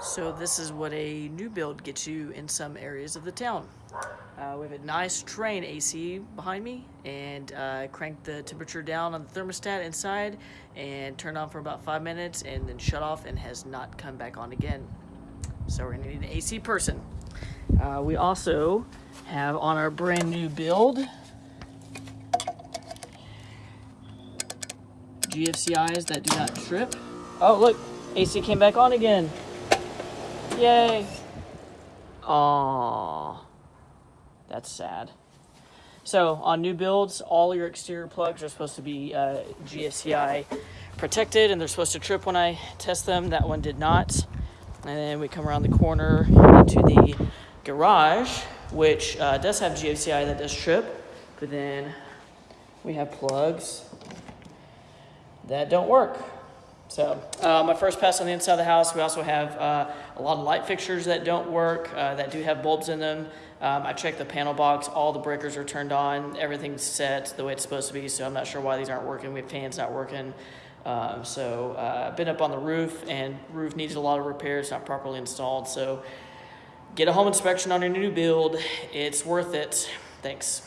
So this is what a new build gets you in some areas of the town. Uh, we have a nice Trane AC behind me and uh, cranked the temperature down on the thermostat inside and turned on for about five minutes and then shut off and has not come back on again. So we're gonna need an AC person. Uh, we also have on our brand new build GFCIs that do not trip. Oh look, AC came back on again. Yay. Aww. That's sad. So on new builds, all your exterior plugs are supposed to be uh, GFCI protected and they're supposed to trip when I test them. That one did not. And then we come around the corner into the garage, which uh, does have GFCI that does trip, but then we have plugs that don't work. So uh, my first pass on the inside of the house, we also have uh, a lot of light fixtures that don't work, uh, that do have bulbs in them. Um, I checked the panel box, all the breakers are turned on, everything's set the way it's supposed to be, so I'm not sure why these aren't working. We have fans not working. Um, so uh, I've been up on the roof and roof needs a lot of repairs, not properly installed. So get a home inspection on your new build. It's worth it. Thanks.